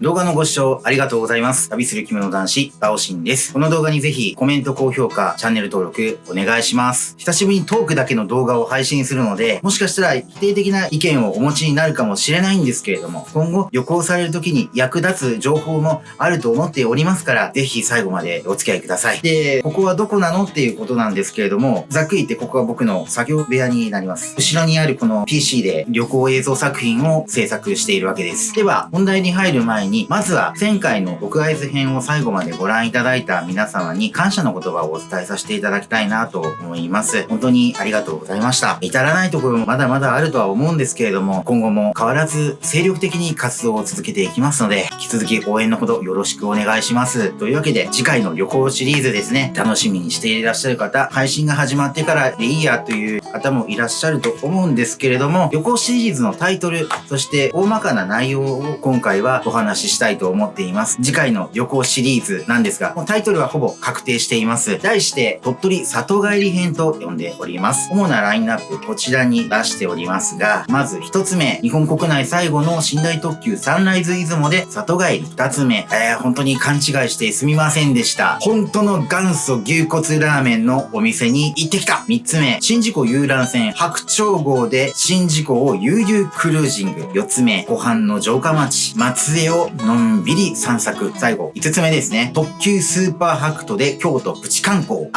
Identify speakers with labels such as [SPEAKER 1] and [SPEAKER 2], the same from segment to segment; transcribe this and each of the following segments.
[SPEAKER 1] 動画のご視聴ありがとうございます。旅する着物男子、バオシンです。この動画にぜひコメント、高評価、チャンネル登録お願いします。久しぶりにトークだけの動画を配信するので、もしかしたら否定的な意見をお持ちになるかもしれないんですけれども、今後旅行される時に役立つ情報もあると思っておりますから、ぜひ最後までお付き合いください。で、ここはどこなのっていうことなんですけれども、ざっくり言ってここは僕の作業部屋になります。後ろにあるこの PC で旅行映像作品を制作しているわけです。では、本題に入る前に、にまずは前回の僕合図編を最後までご覧いただいた皆様に感謝の言葉をお伝えさせていただきたいなと思います。本当にありがとうございました。至らないところもまだまだあるとは思うんですけれども、今後も変わらず精力的に活動を続けていきますので、引き続き応援のほどよろしくお願いします。というわけで、次回の旅行シリーズですね、楽しみにしていらっしゃる方、配信が始まってからでいいやという方もいらっしゃると思うんですけれども、旅行シリーズのタイトル、そして大まかな内容を今回はお話ししたいと思っています。次回の旅行シリーズなんですが、もうタイトルはほぼ確定しています。題して、鳥取里帰り編と呼んでおります。主なラインナップ、こちらに出しておりますが、まず一つ目、日本国内最後の寝台特急サンライズ出雲で里帰り。二つ目、えー、本当に勘違いしてすみませんでした。本当の元祖牛骨ラーメンのお店に行ってきた。三つ目、新宿遊覧船白鳥号で新宿を悠々クルージング。四つ目、湖畔の城下町、松江をのんびり散策。最後、5つ目ですね。特急スーパーハクトで京都プチ観光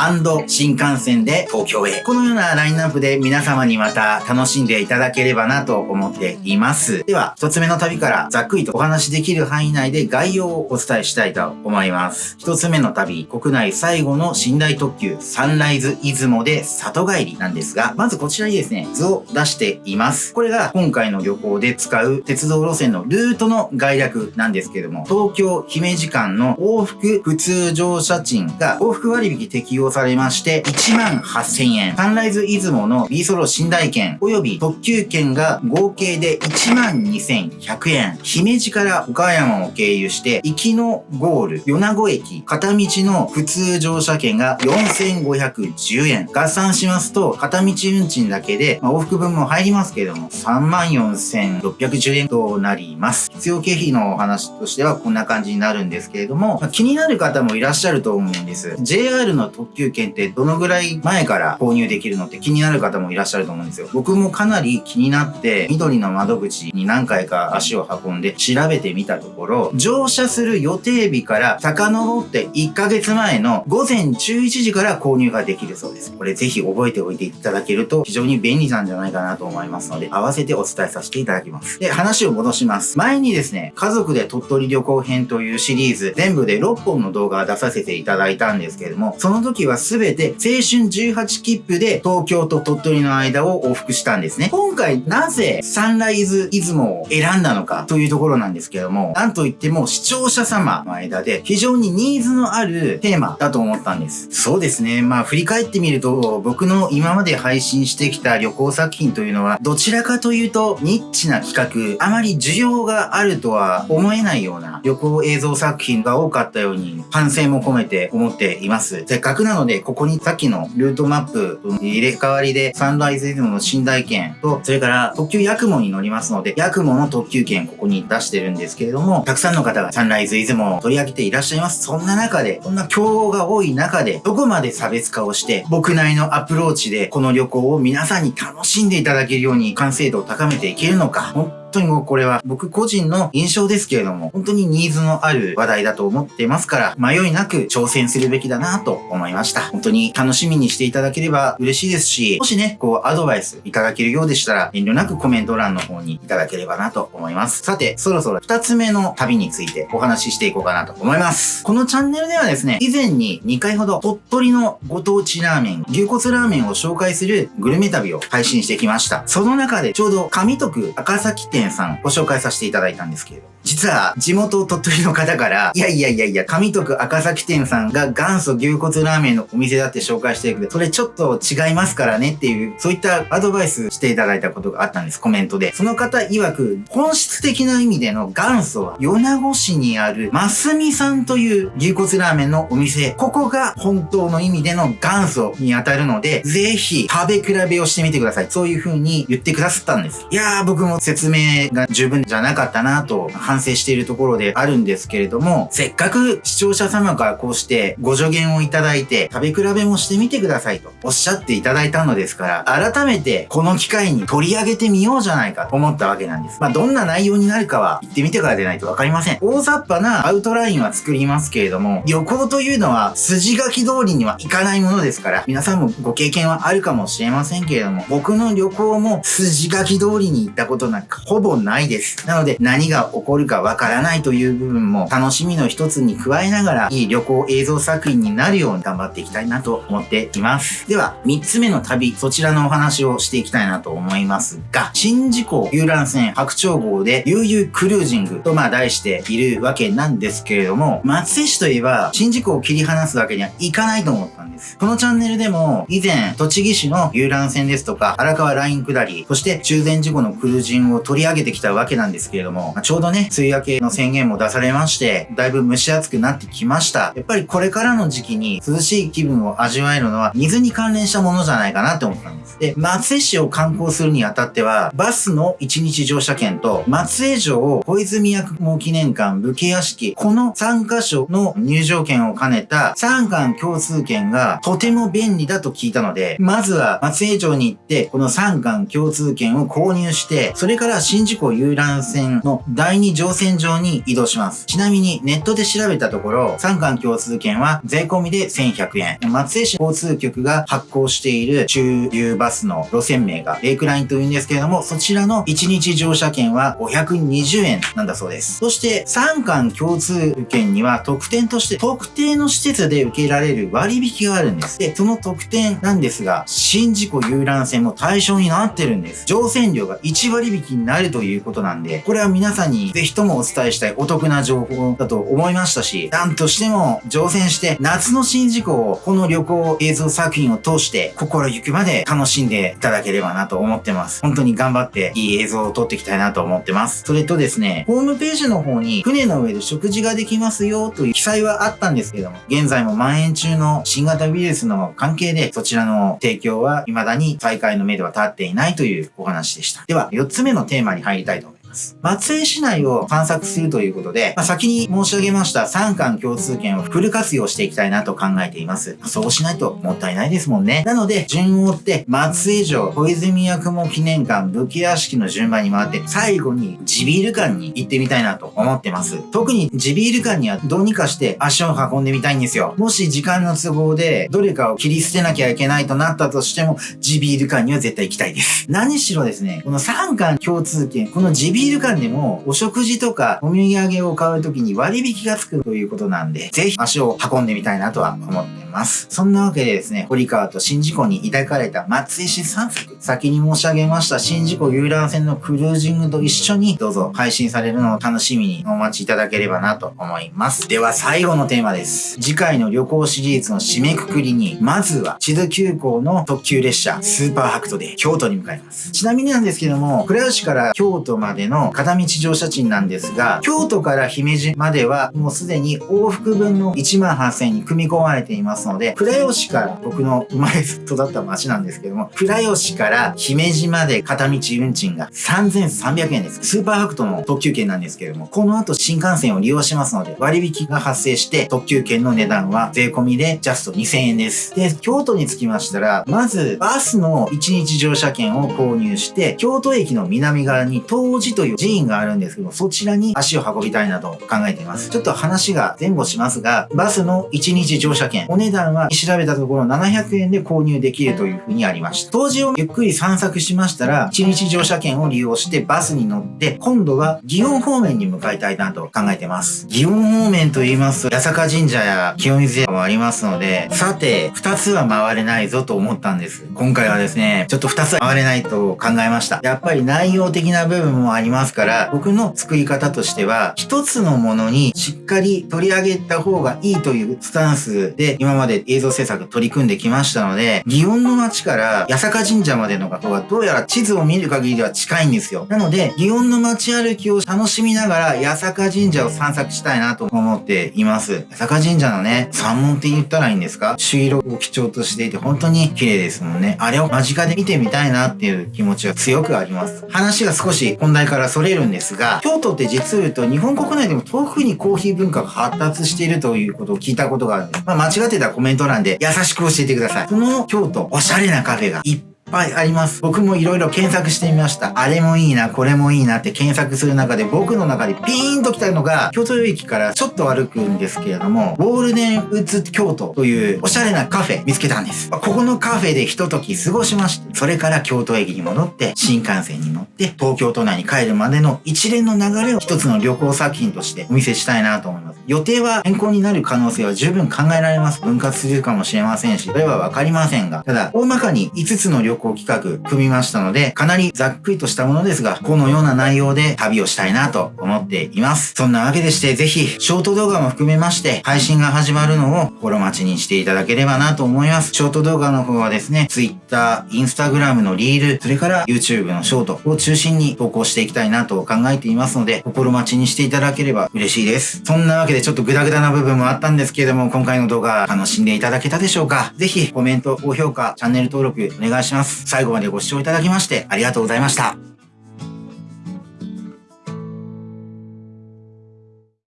[SPEAKER 1] 新幹線で東京へ。このようなラインナップで皆様にまた楽しんでいただければなと思っています。では、1つ目の旅からざっくりとお話しできる範囲内で概要をお伝えしたいと思います。1つ目の旅、国内最後の寝台特急サンライズ出雲で里帰りなんですが、まずこちらにですね、図を出しています。これが今回の旅行で使う鉄道路線のルートの概略なんですけども、東京姫路間の往復普通乗車賃が往復割引適用されまして、1万8000円。サンライズ出雲の B ソロ寝台券及び特急券が合計で1万2100円。姫路から岡山を経由して、行きのゴール、米子駅、片道の普通乗車券が4510円。合算しますと、片道運賃だけで、まあ、往復分も入りますけども、34,610円となります。必要経費のお話話としてはこんな感じになるんですけれども、まあ、気になる方もいらっしゃると思うんです。JR の特急券ってどのぐらい前から購入できるのって気になる方もいらっしゃると思うんですよ。僕もかなり気になって、緑の窓口に何回か足を運んで調べてみたところ、乗車する予定日から遡って1ヶ月前の午前11時から購入ができるそうです。これぜひ覚えておいていただけると非常に便利なんじゃないかなと思いますので、合わせてお伝えさせていただきます。で、話を戻します。前にですね、家族で鳥取旅行編というシリーズ、全部で6本の動画を出させていただいたんですけれども、その時は全て青春18切符で東京と鳥取の間を往復したんですね。今回なぜサンライズ出雲を選んだのかというところなんですけども、なんといっても視聴者様の間で非常にニーズのあるテーマだと思ったんです。そうですね。まあ振り返ってみると、僕の今まで配信してきた旅行作品というのは、どちらかというとニッチな企画、あまり需要があるとは思思えないような旅行映像作品が多かったように反省も込めて思っています。せっかくなので、ここにさっきのルートマップ入れ替わりでサンライズイズムの寝台券と、それから特急ヤクモに乗りますので、ヤクモの特急券ここに出してるんですけれども、たくさんの方がサンライズイズムを取り上げていらっしゃいます。そんな中で、そんな競合が多い中で、どこまで差別化をして、僕なりのアプローチでこの旅行を皆さんに楽しんでいただけるように完成度を高めていけるのか、当にもうこれは僕個人の印象ですけれども、本当にニーズのある話題だと思ってますから、迷いなく挑戦するべきだなと思いました。本当に楽しみにしていただければ嬉しいですし、もしね、こうアドバイスいただけるようでしたら、遠慮なくコメント欄の方にいただければなと思います。さて、そろそろ二つ目の旅についてお話ししていこうかなと思います。このチャンネルではですね、以前に2回ほど鳥取のご当地ラーメン、牛骨ラーメンを紹介するグルメ旅を配信してきました。その中でちょうど上徳赤崎店さんご紹介させていただいたんですけれど、実は地元鳥取の方から、いやいやいやいや、上徳赤崎店さんが元祖牛骨ラーメンのお店だって紹介してるけど、それちょっと違いますからねっていう、そういったアドバイスしていただいたことがあったんです、コメントで。その方曰く、本質的な意味での元祖は、米子市にある、ますみさんという牛骨ラーメンのお店。ここが本当の意味での元祖に当たるので、ぜひ食べ比べをしてみてください。そういう風に言ってくださったんです。いやー、僕も説明が十分じゃなかったなと反省しているところであるんですけれども、せっかく視聴者様からこうしてご助言をいただいて、食べ比べもしてみてくださいとおっしゃっていただいたのですから、改めてこの機会に取り上げてみようじゃないかと思ったわけなんです。まあ、どんな内容になるかは言ってみてからでないとわかりません。大雑把なアウトラインは作りますけれども、旅行というのは筋書き通りにはいかないものですから、皆さんもご経験はあるかもしれませんけれども、僕の旅行も筋書き通りに行ったことなんかほぼないです。なので、何が起こるるかわからないという部分も楽しみの一つに加えながら、いい旅行映像作品になるように頑張っていきたいなと思っています。では、3つ目の旅、そちらのお話をしていきたいなと思いますが、新事故遊覧船白鳥号で悠々クルージングとまあ題しているわけなんですけれども、松江市といえば、新事故を切り離すわけにはいかないと思ったです。このチャンネルでも、以前、栃木市の遊覧船ですとか、荒川ライン下り、そして中禅事故のクルージングを取り上げてきたわけなんですけれども、ちょうどね、梅雨明けの宣言も出されまして、だいぶ蒸し暑くなってきました。やっぱりこれからの時期に涼しい気分を味わえるのは、水に関連したものじゃないかなって思ったんです。で、松江市を観光するにあたっては、バスの1日乗車券と、松江城小泉薬毛記念館武家屋敷、この3カ所の入場券を兼ねた3館共通券がとても便利だと聞いたので、まずは松江城に行って、この3館共通券を購入して、それから新宿港遊覧船の第2乗船場に移動します。ちなみにネットで調べたところ、3館共通券は税込みで1100円。松江市交通局が発行している中流バスの路線名がレイクラインというんですけれども、そちらの1日乗車券は520円なんだそうです。そして3館共通券には特典として特定の施設で受けられる割引ががあるんです。で、その特典なんですが、新事故遊覧船も対象になってるんです。乗船料が1割引きになるということなんで、これは皆さんにぜひともお伝えしたいお得な情報だと思いましたし、なんとしても乗船して夏の新事故をこの旅行映像作品を通して心ゆくまで楽しんでいただければなと思ってます。本当に頑張っていい映像を撮っていきたいなと思ってます。それとですね、ホームページの方に船の上で食事ができますよという記載はあったんですけども、現在も蔓延中の新型ウイルスの関係でそちらの提供は未だに再開の目では立っていないというお話でした。では、4つ目のテーマに入りたいと思います。ます。松江市内を探索するということで、まあ、先に申し上げました3巻共通券をフル活用していきたいなと考えています。そうしないともったいないですもんね。なので、順を追って松江城、小泉八雲記念館、武家屋敷の順番に回って、最後に地ビール館に行ってみたいなと思ってます。特に地ビール館にはどうにかして足を運んでみたいんですよ。もし時間の都合でどれかを切り捨てなきゃいけないとなったとしても、地ビール館には絶対行きたいです。何しろですね、この3巻共通券、この地ビールビール館でもお食事とかお土産を買うときに割引がつくということなんで、ぜひ足を運んでみたいなとは思ってます。ますそんなわけでですね、堀川と新事故に抱かれた松江市散策。先に申し上げました新事故遊覧船のクルージングと一緒にどうぞ配信されるのを楽しみにお待ちいただければなと思います。では最後のテーマです。次回の旅行シリーズの締めくくりに、まずは千頭急行の特急列車スーパーハクトで京都に向かいます。ちなみになんですけども、倉吉から京都までの片道乗車賃なんですが、京都から姫路まではもうすでに往復分の1万8000円に組み込まれていますので、倉吉から僕の生まれ育った町なんですけども、倉吉から姫路まで片道運賃が3300円です。スーパーハクトの特急券なんですけども、この後新幹線を利用しますので、割引が発生して特急券の値段は税込みでジャスト2000円です。で、京都に着きましたら、まずバスの1日乗車券を購入して、京都駅の南側に東寺という寺院があるんですけど、そちらに足を運びたいなと考えています。ちょっと話が前後しますが、バスの1日乗車券、お値段は調べたところ700円で購入できるというふうにありました。当時をゆっくり散策しましたら、1日乗車券を利用してバスに乗って、今度は祇園方面に向かいたいなと考えてます。祇園方面と言いますと、八坂神社や清水屋もありますので、さて、2つは回れないぞと思ったんです。今回はですね、ちょっと2つは回れないと考えました。やっぱり内容的な部分もありますから、僕の作り方としては、1つのものにしっかり取り上げた方がいいというスタンスで、今までまで映像制作取り組んできましたので、祇園の街から八坂神社までの学校がどうやら地図を見る限りでは近いんですよ。なので、祇園の街歩きを楽しみながら八坂神社を散策したいなと思っています。八坂神社のね、山門って言ったらいいんですか？朱色を基調としていて本当に綺麗ですもんね。あれを間近で見てみたいなっていう気持ちが強くあります。話が少し本題からそれるんですが、京都って実を言うと日本国内でも遠くにコーヒー文化が発達しているということを聞いたことがあるんです。まあ、間違ってたコメント欄で優しく教えてください。その京都、おしゃれなカフェがいっぱいあります。僕も色々検索してみました。あれもいいな、これもいいなって検索する中で僕の中でピーンと来たのが、京都駅からちょっと歩くんですけれども、ゴールデンウッズ京都というおしゃれなカフェ見つけたんです。ここのカフェでひと時過ごしまして、それから京都駅に戻って、新幹線に乗って、東京都内に帰るまでの一連の流れを一つの旅行作品としてお見せしたいなと思います。予定は変更になる可能性は十分考えられます。分割するかもしれませんし、それはわかりませんが、ただ、大まかに5つの旅行行企画組みましたので、かなりざっくりとしたものですが、このような内容で旅をしたいなと思っています。そんなわけでして、ぜひ、ショート動画も含めまして、配信が始まるのを心待ちにしていただければなと思います。ショート動画の方はですね、Twitter、Instagram のリール、それから YouTube のショートを中心に投稿していきたいなと考えていますので、心待ちにしていただければ嬉しいです。そんなわけでちょっとグダグダな部分もあったんですけれども、今回の動画楽しんでいただけたでしょうか？ぜひコメント、高評価、チャンネル登録お願いします。最後までご視聴いただきましてありがとうございました。